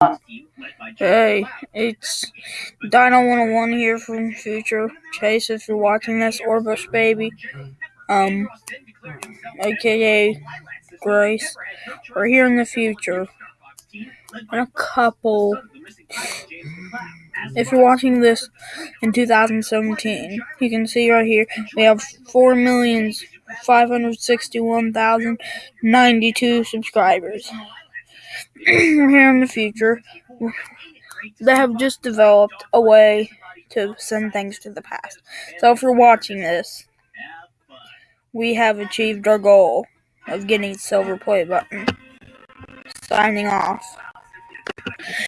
Hey, it's Dino101 here from Future Chase if you're watching this, or Bush Baby, um, aka Grace. We're here in the future. In a couple. If you're watching this in 2017, you can see right here we have 4,561,092 subscribers. Here in the future. They have just developed a way to send things to the past. So if you're watching this, we have achieved our goal of getting silver play button. Signing off.